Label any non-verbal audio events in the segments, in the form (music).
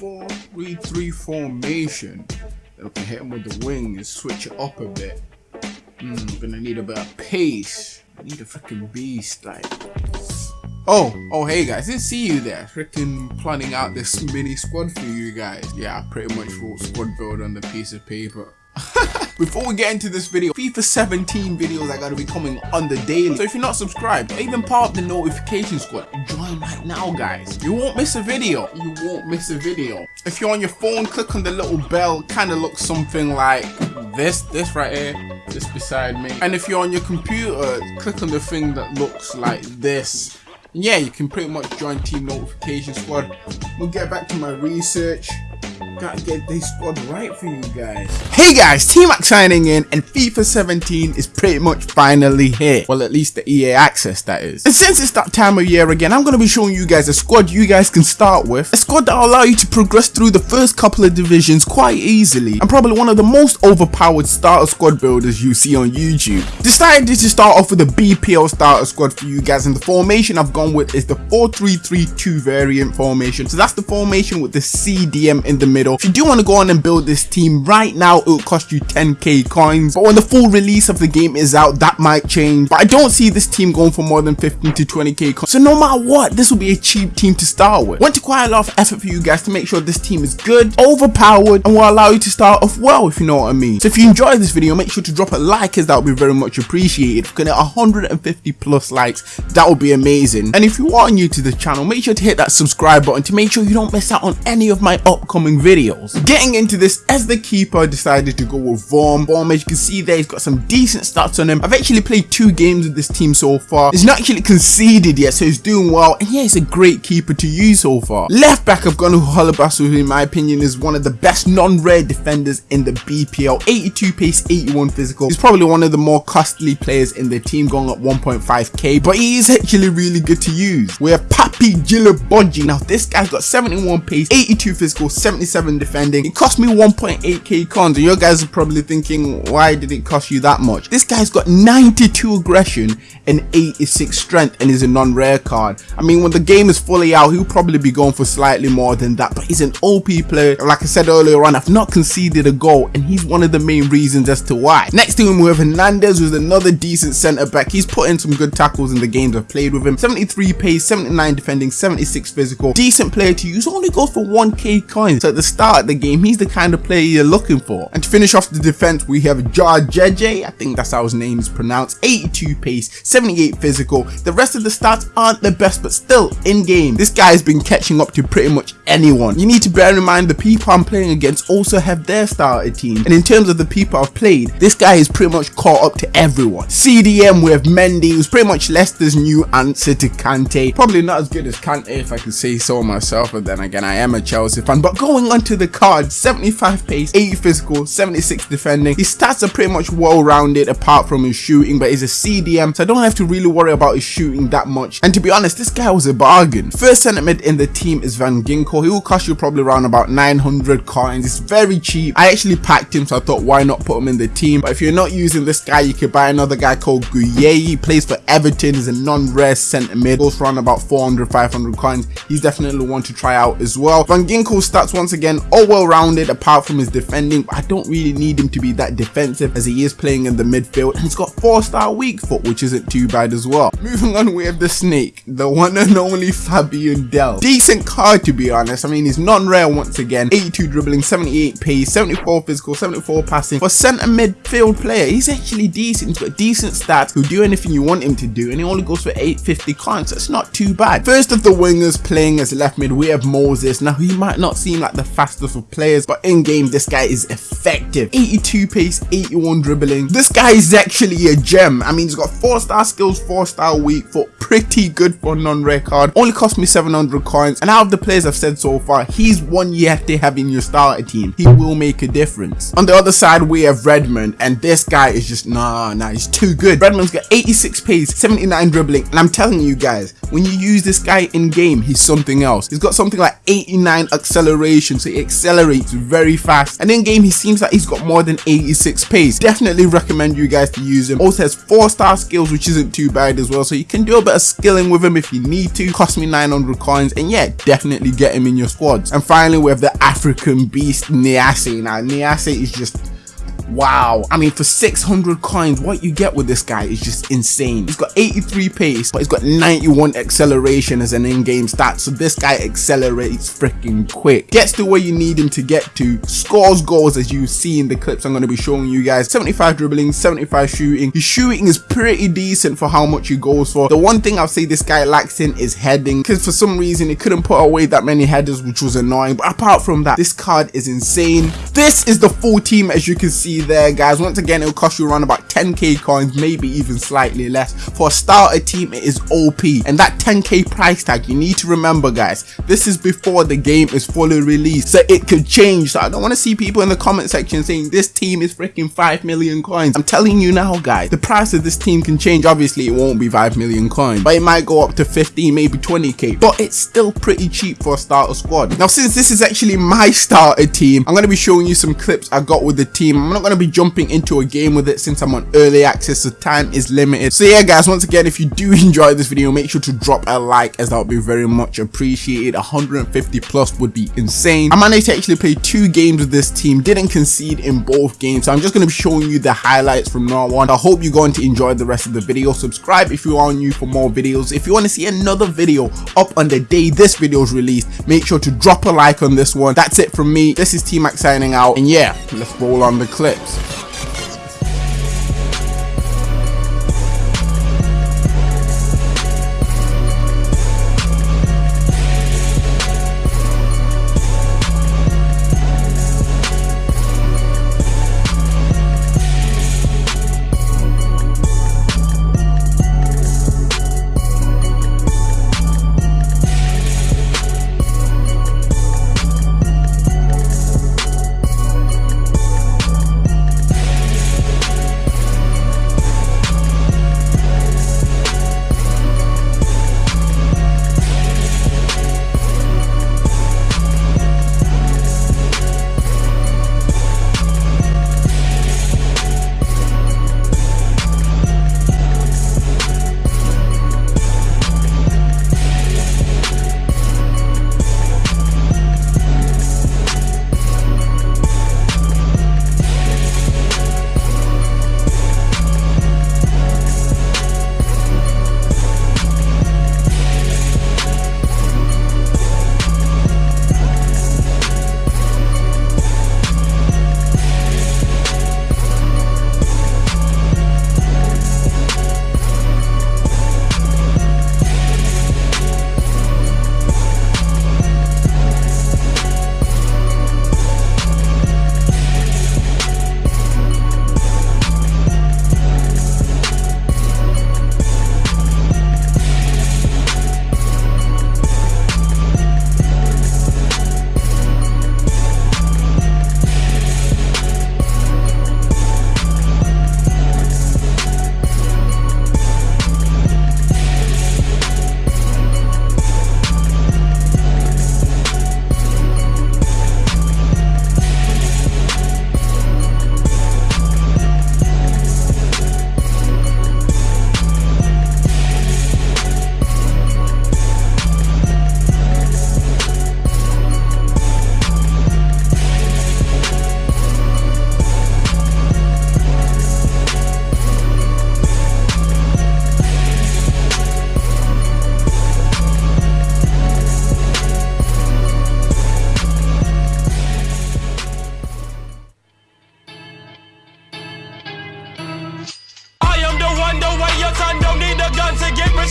4-3-3 formation. Then we can hit him with the wing and switch it up a bit. Hmm, gonna need a bit of pace. I need a freaking beast, like. Oh, oh hey guys, didn't see you there. Freaking planning out this mini squad for you guys. Yeah, I pretty much wrote squad build on the piece of paper. Before we get into this video, FIFA 17 videos are going to be coming on the daily. So if you're not subscribed even part of the notification squad, join right now guys. You won't miss a video. You won't miss a video. If you're on your phone, click on the little bell. Kind of looks something like this, this right here, this beside me. And if you're on your computer, click on the thing that looks like this. Yeah, you can pretty much join Team Notification Squad. We'll get back to my research. Gotta get this squad right for you guys. Hey guys, T-Mac signing in and FIFA 17 is pretty much finally here. Well, at least the EA access that is. And since it's that time of year again, I'm gonna be showing you guys a squad you guys can start with. A squad that will allow you to progress through the first couple of divisions quite easily. And probably one of the most overpowered starter squad builders you see on YouTube. Decided to start off with a BPL starter squad for you guys and the formation I've gone with is the 4-3-3-2 variant formation. So that's the formation with the CDM in the middle. If you do want to go on and build this team right now, it will cost you 10k coins. But when the full release of the game is out, that might change. But I don't see this team going for more than 15 to 20k coins. So no matter what, this will be a cheap team to start with. Went to quite a lot of effort for you guys to make sure this team is good, overpowered, and will allow you to start off well, if you know what I mean. So if you enjoyed this video, make sure to drop a like as that would be very much appreciated. If we can get 150 plus likes, that would be amazing. And if you are new to the channel, make sure to hit that subscribe button to make sure you don't miss out on any of my upcoming videos. Getting into this, as the keeper decided to go with Vorm. Vorm, as you can see there, he's got some decent stats on him. I've actually played two games with this team so far. He's not actually conceded yet, so he's doing well. And yeah, he's a great keeper to use so far. Left back, I've gone with Holebas, who in my opinion is one of the best non-rare defenders in the BPL. 82 pace, 81 physical. He's probably one of the more costly players in the team, going up 1.5k, but he is actually really good to use. We have Papi Djilobodji. Now, this guy's got 71 pace, 82 physical, 77 defending. It cost me 1.8k cons, and your guys are probably thinking, why did it cost you that much? This guy's got 92 aggression and 86 strength and is a non-rare card. I mean, when the game is fully out, he'll probably be going for slightly more than that, but he's an OP player. Like I said earlier on, I've not conceded a goal, and he's one of the main reasons as to why. Next to him, we have Hernandez, who's another decent centre back. He's put in some good tackles in the games I've played with him. 73 pace, 79 defending, 76 physical. Decent player to use, only goes for 1k coins. So at the start the game, he's the kind of player you're looking for. And to finish off the defense, we have Jarjeje, I think that's how his name is pronounced, 82 pace, 78 physical. The rest of the stats aren't the best, but still in game. This guy has been catching up to pretty much anyone. You need to bear in mind the people I'm playing against also have their starter team. And in terms of the people I've played, this guy is pretty much caught up to everyone. CDM with Mendy, who's pretty much Leicester's new answer to Kante. Probably not as good as Kante if I can say so myself, but then again, I am a Chelsea fan. But going on to the card, 75 pace, 80 physical, 76 defending. His stats are pretty much well-rounded apart from his shooting, but he's a CDM, so I don't have to really worry about his shooting that much. And to be honest, this guy was a bargain. First centre mid in the team is Van Ginkel. He will cost you probably around about 900 coins. It's very cheap. I actually packed him, so I thought why not put him in the team. But if you're not using this guy, you could buy another guy called Gueye. He plays for Everton. He's a non-rare centre mid. Goes around about 400, 500 coins. He's definitely one to try out as well. Van Ginkel stats once again all well-rounded apart from his defending. I don't really need him to be that defensive as he is playing in the midfield. And he's got four-star weak foot, which isn't too bad as well. Moving on, we have the snake, the one and only Fabian Delph. Decent card to be honest. I mean, he's non-rare once again. 82 dribbling, 78 pace, 74 physical, 74 passing. For centre midfield player, he's actually decent. He's got decent stats. He'll do anything you want him to do, and he only goes for 850 coins. That's not too bad. First of the wingers playing as left mid, we have Moses. Now, he might not seem like the fastest of players, but in game, this guy is effective. 82 pace, 81 dribbling. This guy is actually a gem. I mean, he's got 4-star skills, 4-star weak foot. Pretty good for non-rare card. Only cost me 700 coins. And out of the players I've said so far, he's one you have to have in your starter team. He will make a difference. On the other side, we have Redmond. And this guy is just, nah, nah, he's too good. Redmond's got 86 pace, 79 dribbling. And I'm telling you guys, when you use this guy in game, he's something else. He's got something like 89 acceleration. So he accelerates very fast. And in game, he seems like he's got more than 86 pace. Definitely recommend you guys to use him. Also has 4 star skills, which isn't too bad as well. So you can do a bit of skilling with him if you need to. Cost me 900 coins. And yeah, definitely get him in your squads. And finally, we have the African beast Niasse. Now, Niasse is just Wow. I mean, for 600 coins, what you get with this guy is just insane. He's got 83 pace, but he's got 91 acceleration as an in-game stat. So this guy accelerates freaking quick. Gets to where you need him to get to. Scores goals as you see in the clips I'm going to be showing you guys. 75 dribbling, 75 shooting. His shooting is pretty decent for how much he goes for. The one thing I'll say this guy lacks in is heading. Because for some reason, he couldn't put away that many headers, which was annoying. But apart from that, this card is insane. This is the full team as you can see there guys. Once again it'll cost you around about 10k coins maybe even slightly less. For a starter team it is op and that 10k price tag you need to remember guys this is before the game is fully released. So it could change. So i don't want to see people in the comment section saying this team is freaking 5 million coins. I'm telling you now guys the price of this team can change. Obviously it won't be 5 million coins but it might go up to 15 maybe 20k but it's still pretty cheap for a starter squad. Now since this is actually my starter team i'm going to be showing you some clips i got with the team. I'm not going to be jumping into a game with it since I'm on early access so time is limited. So yeah guys once again if you do (laughs) enjoy this video make sure to drop a like as that would be very much appreciated. 150 plus would be insane. I managed to actually play two games with this team. Didn't concede in both games so I'm just going to be showing you the highlights from now on. I hope you're going to enjoy the rest of the video. Subscribe if you are new for more videos. If you want to see another video up on the day this video is released make sure to drop a like on this one. That's it from me. This is T-Mac signing out and yeah let's roll on the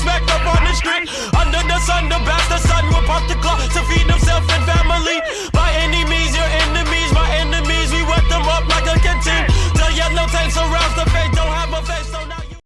respect up on the street. Under the sun, the bastard son will pop the clock to feed himself and family. By any means, your enemies, my enemies, we wet them up like a canteen. The yellow tanks arouse the face, don't have a face.